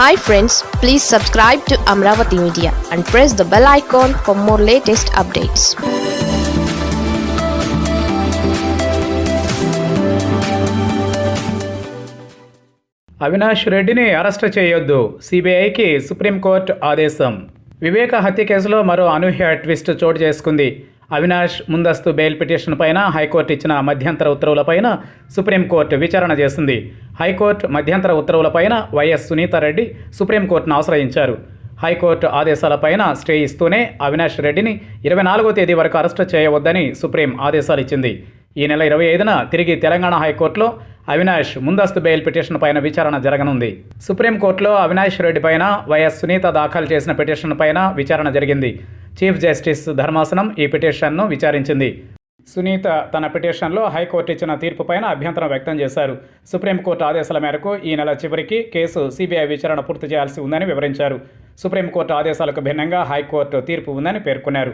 Hi friends please subscribe to Amaravati media and press the bell icon for more latest updates Avinash రెడ్డిని arrest చేయొద్దు. సిబిఐకి supreme court ఆదేశం. వివేక హత్య కేసులో మరో అనూహ్య ట్విస్ట్ చోటు చేసుకుంది. అవినాష్ ముందస్తు బెయిల్ పిటిషన్ పైన హైకోర్టు ఇచ్చిన మధ్యంతర ఉత్తర్వులపైన సుప్రీంకోర్టు విచారణ చేసింది హైకోర్టు మధ్యంతర ఉత్తర్వులపైన వైఎస్ సునీతారెడ్డి సుప్రీంకోర్టును ఆశ్రయించారు. హైకోర్టు ఆదేశాలపైన స్టే ఇస్తూనే అవినాష్ రెడ్డిని ఇరవై నాలుగో తేదీ వరకు అరెస్టు చేయవద్దని సుప్రీం ఆదేశాలు ఇచ్చింది. ఈ నెల ఇరవై ఐదున తిరిగి తెలంగాణ హైకోర్టులో అవినాష్ ముందస్తు బెయిల్ పిటిషన్ పైన విచారణ జరగనుంది. సుప్రీంకోర్టులో అవినాష్ రెడ్డి పైన వైఎస్ సునీత దాఖలు చేసిన పిటిషన్ పైన విచారణ జరిగింది. చీఫ్ జస్టిస్ ధర్మాసనం ఈ పిటిషన్ను విచారించింది. సునీత తన పిటిషన్లో హైకోర్టు ఇచ్చిన తీర్పు పైన అభ్యంతరం వ్యక్తం చేశారు. సుప్రీంకోర్టు ఆదేశాల మేరకు ఈ నెల చివరికి కేసు సిబిఐ విచారణ పూర్తి చేయాల్సి ఉందని వివరించారు. సుప్రీంకోర్టు ఆదేశాలకు భిన్నంగా హైకోర్టు తీర్పు ఉందని పేర్కొన్నారు.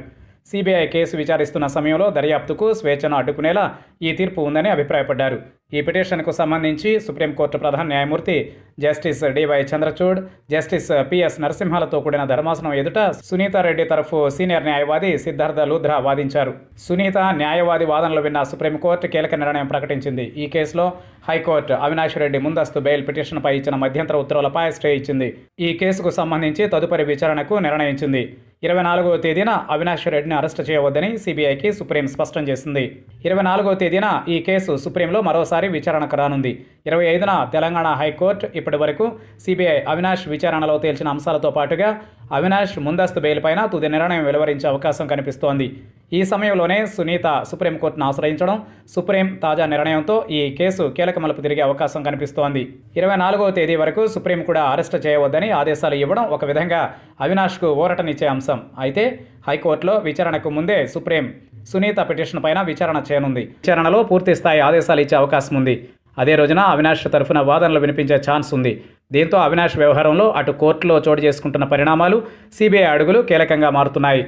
సిబిఐ కేసు విచారిస్తున్న సమయంలో దర్యాప్తుకు స్వేచ్ఛను అడ్డుకునేలా ఈ తీర్పు ఉందని అభిప్రాయపడ్డారు. ఈ పిటిషన్కు సంబంధించి సుప్రీంకోర్టు ప్రధాన న్యాయమూర్తి justice DY Chandrachud justice PS నరసింహాలతో కూడిన ధర్మాసనం ఎదుట సునీతారెడ్డి తరఫు సీనియర్ న్యాయవాది సిద్ధార్థ లూధ్రా వాదించారు. సునీత న్యాయవాది వాదనలు విన్న సుప్రీంకోర్టు కీలక నిర్ణయం ప్రకటించింది. ఈ కేసులో హైకోర్టు అవినాష్ రెడ్డి ముందస్తు బెయిల్ పిటిషన్పై ఇచ్చిన మధ్యంతర ఉత్తర్వులపై స్టే ఇచ్చింది. ఈ కేసుకు సంబంధించి తదుపరి విచారణకు నిర్ణయించింది. ఇరవై నాలుగవ తేదీన అవినాష్ రెడ్డిని అరెస్టు చేయవద్దని సిబిఐకి సుప్రీం స్పష్టం చేసింది. ఇరవై నాలుగవ తేదీన ఈ కేసు సుప్రీంలో మరోసారి విచారణకు రానుంది. ఇరవై ఐదున తెలంగాణ హైకోర్టు ఇప్పటి వరకు సిబిఐ అవినాష్ విచారణలో తేల్చిన అంశాలతో పాటుగా అవినాష్ ముందస్తు బెయిల్ పైన తుది నిర్ణయం వెలువరించే అవకాశం కనిపిస్తోంది. ఈ సమయంలోనే సునీత సుప్రీంకోర్టును ఆశ్రయించడం సుప్రీం తాజా నిర్ణయంతో ఈ కేసు కీలక మలుపు తిరిగే అవకాశం కనిపిస్తోంది. ఇరవై నాలుగవ తేదీ వరకు సుప్రీం కూడా అరెస్ట్ చేయవద్దని ఆదేశాలు ఇవ్వడం ఒక విధంగా అవినాష్కు ఊరటనిచ్చే అంశం. అయితే హైకోర్టులో విచారణకు ముందే సుప్రీం సునీత పిటిషన్ పైన విచారణ చేయనుంది. విచారణలో పూర్తి స్థాయి ఆదేశాలు ఇచ్చే అవకాశం ఉంది. అదే రోజున అవినాష్ తరఫున వాదనలు వినిపించే ఛాన్స్ ఉంది. దీంతో అవినాష్ వ్యవహారంలో అటు కోర్టులో చోటు చేసుకుంటున్న పరిణామాలు సిబిఐ అడుగులు కీలకంగా మారుతున్నాయి.